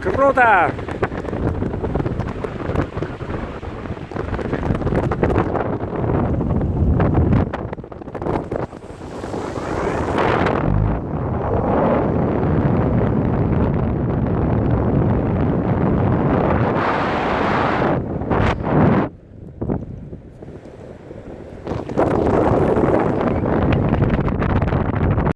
Круто!